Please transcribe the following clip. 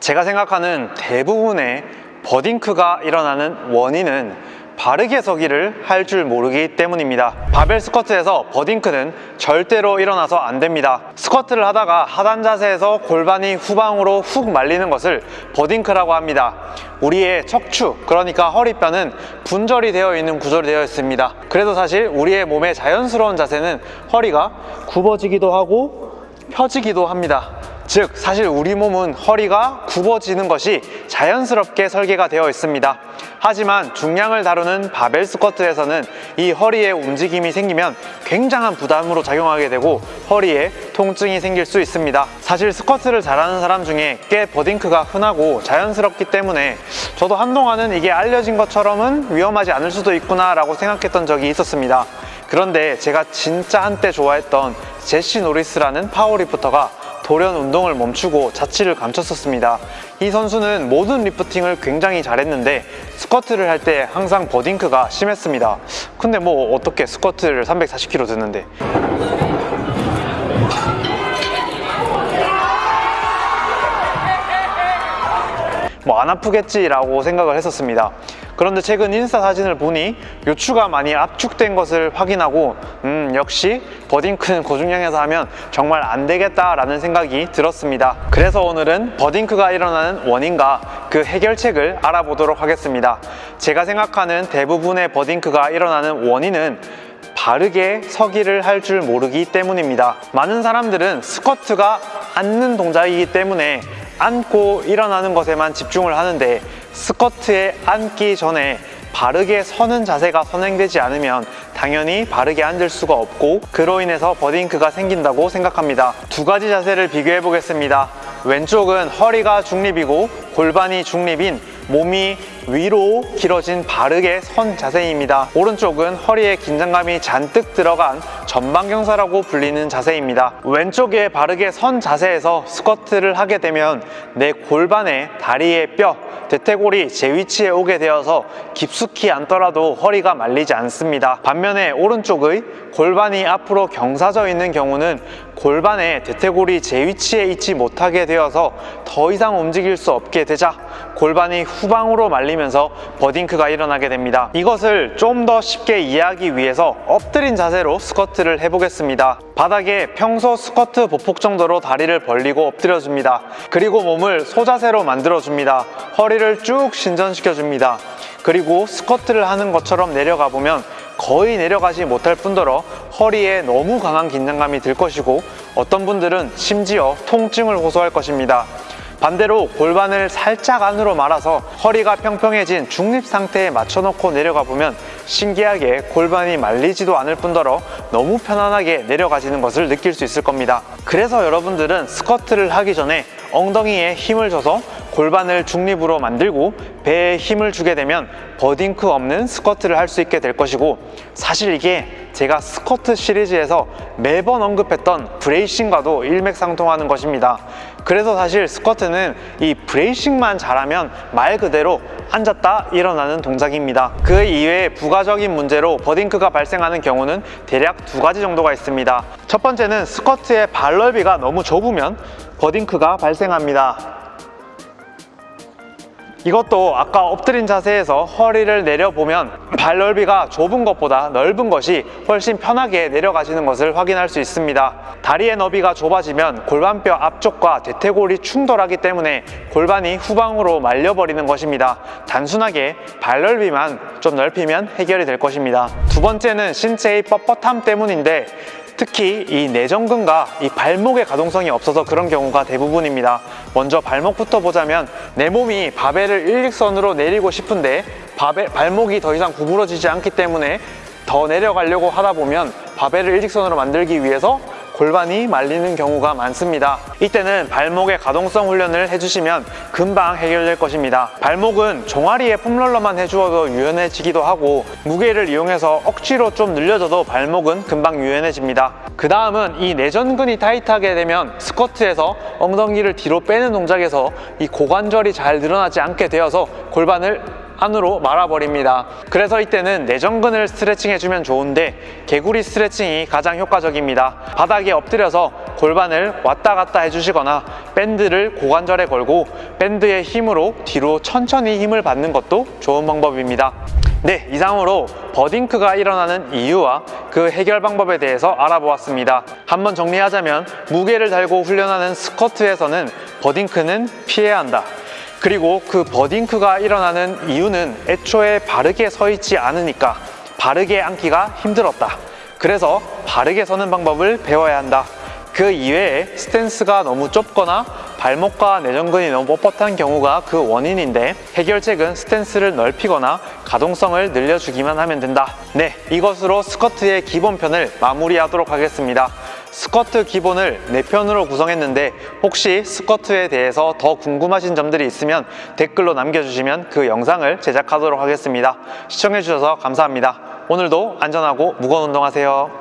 제가 생각하는 대부분의 버딩크가 일어나는 원인은 바르게 서기를 할 줄 모르기 때문입니다. 바벨 스쿼트에서 버딩크는 절대로 일어나서 안 됩니다. 스쿼트를 하다가 하단 자세에서 골반이 후방으로 훅 말리는 것을 버딩크라고 합니다. 우리의 척추 그러니까 허리뼈는 분절이 되어 있는 구조로 되어 있습니다. 그래서 사실 우리의 몸의 자연스러운 자세는 허리가 굽어지기도 하고 펴지기도 합니다 즉 사실 우리 몸은 허리가 굽어지는 것이 자연스럽게 설계가 되어 있습니다. 하지만 중량을 다루는 바벨 스쿼트에서는 이 허리에 움직임이 생기면 굉장한 부담으로 작용하게 되고 허리에 통증이 생길 수 있습니다. 사실 스쿼트를 잘하는 사람 중에 꽤 버딩크가 흔하고 자연스럽기 때문에 저도 한동안은 이게 알려진 것처럼은 위험하지 않을 수도 있구나 라고 생각했던 적이 있었습니다. 그런데 제가 진짜 한때 좋아했던 제시 노리스라는 powerlifter가 돌연 운동을 멈추고 자취를 감췄었습니다. 이 선수는 모든 lifting을 굉장히 잘했는데 스쿼트를 할 때 항상 butt wink가 심했습니다. 근데 뭐 어떻게 스쿼트를 340kg 드는데 뭐 안 아프겠지라고 생각을 했었습니다. 그런데 최근 인스타 사진을 보니 요추가 많이 압축된 것을 확인하고 음 역시 버딩크는 고중량에서 하면 정말 안 되겠다라는 생각이 들었습니다. 그래서 오늘은 버딩크가 일어나는 원인과 그 해결책을 알아보도록 하겠습니다. 제가 생각하는 대부분의 버딩크가 일어나는 원인은 바르게 서기를 할 줄 모르기 때문입니다. 많은 사람들은 스쿼트가 앉는 동작이기 때문에 앉고 일어나는 것에만 집중을 하는데 스쿼트에 앉기 전에 바르게 서는 자세가 선행되지 않으면 당연히 바르게 앉을 수가 없고 그로 인해서 버딩크가 생긴다고 생각합니다. 두 가지 자세를 비교해 보겠습니다. 왼쪽은 허리가 중립이고 골반이 중립인 몸이 위로 길어진 바르게 선 자세입니다. 오른쪽은 허리에 긴장감이 잔뜩 들어간 전방경사라고 불리는 자세입니다. 왼쪽에 바르게 선 자세에서 스쿼트를 하게 되면 내 골반에 다리의 뼈 대퇴골이 제 위치에 오게 되어서 깊숙이 앉더라도 허리가 말리지 않습니다. 반면에 오른쪽의 골반이 앞으로 경사져 있는 경우는 골반에 대퇴골이 제 위치에 있지 못하게 되어서 더 이상 움직일 수 없게 되자 골반이 후방으로 말리면서 버딩크가 일어나게 됩니다. 이것을 좀 더 쉽게 이해하기 위해서 엎드린 자세로 스쿼트를 해보겠습니다. 바닥에 평소 스쿼트 보폭 정도로 다리를 벌리고 엎드려 줍니다. 그리고 몸을 소자세로 만들어 줍니다. 허리를 쭉 신전시켜 줍니다. 그리고 스쿼트를 하는 것처럼 내려가 보면 거의 내려가지 못할 뿐더러 허리에 너무 강한 긴장감이 들 것이고 어떤 분들은 심지어 통증을 호소할 것입니다 반대로 골반을 살짝 안으로 말아서 허리가 평평해진 중립 상태에 맞춰놓고 내려가 보면 신기하게 골반이 말리지도 않을 뿐더러 너무 편안하게 내려가지는 것을 느낄 수 있을 겁니다. 그래서 여러분들은 스쿼트를 하기 전에 엉덩이에 힘을 줘서 골반을 중립으로 만들고 배에 힘을 주게 되면 butt wink 없는 스쿼트를 할 수 있게 될 것이고 사실 이게 제가 스쿼트 시리즈에서 매번 언급했던 bracing과도 일맥상통하는 것입니다. 그래서 사실 스쿼트는 이 bracing만 잘하면 말 그대로 앉았다 일어나는 동작입니다. 그 이외에 부가적인 문제로 butt wink가 발생하는 경우는 대략 두 가지 정도가 있습니다. 첫 번째는 스쿼트의 발 넓이가 너무 좁으면 버딩크가 발생합니다 이것도 아까 엎드린 자세에서 허리를 내려보면 발 넓이가 좁은 것보다 넓은 것이 훨씬 편하게 내려가시는 것을 확인할 수 있습니다. 다리의 너비가 좁아지면 골반뼈 앞쪽과 대퇴골이 충돌하기 때문에 골반이 후방으로 말려버리는 것입니다. 단순하게 발 넓이만 좀 넓히면 해결이 될 것입니다. 두 번째는 신체의 뻣뻣함 때문인데 특히 이 내전근과 이 발목의 가동성이 없어서 그런 경우가 대부분입니다. 먼저 발목부터 보자면 내 몸이 바벨을 일직선으로 내리고 싶은데 바벨, 발목이 더 이상 구부러지지 않기 때문에 더 내려가려고 하다 보면 바벨을 일직선으로 만들기 위해서 골반이 말리는 경우가 많습니다. 이때는 발목의 가동성 훈련을 해주시면 금방 해결될 것입니다. 발목은 종아리에 폼롤러만 해주어도 유연해지기도 하고 무게를 이용해서 억지로 좀 늘려줘도 발목은 금방 유연해집니다. 그 다음은 이 내전근이 타이트하게 되면 스쿼트에서 엉덩이를 뒤로 빼는 동작에서 이 고관절이 잘 늘어나지 않게 되어서 골반을 안으로 말아버립니다. 그래서 이때는 내전근을 스트레칭 해주면 좋은데 개구리 스트레칭이 가장 효과적입니다. 바닥에 엎드려서 골반을 왔다 갔다 해주시거나 밴드를 고관절에 걸고 밴드의 힘으로 뒤로 천천히 힘을 받는 것도 좋은 방법입니다. 네, 이상으로 버딩크가 일어나는 이유와 그 해결 방법에 대해서 알아보았습니다. 한번 정리하자면 무게를 달고 훈련하는 스쿼트에서는 butt wink는 피해야 한다. 그리고 그 butt wink가 일어나는 이유는 애초에 바르게 서 있지 않으니까 바르게 앉기가 힘들었다. 그래서 바르게 서는 방법을 배워야 한다. 그 이외에 스탠스가 너무 좁거나 발목과 내전근이 너무 뻣뻣한 경우가 그 원인인데 해결책은 스탠스를 넓히거나 가동성을 늘려주기만 하면 된다. 네, 이것으로 스쿼트의 기본편을 마무리하도록 하겠습니다. 스쿼트 기본을 4편으로 구성했는데 혹시 스쿼트에 대해서 더 궁금하신 점들이 있으면 댓글로 남겨주시면 그 영상을 제작하도록 하겠습니다. 시청해주셔서 감사합니다. 오늘도 안전하고 무거운 운동하세요.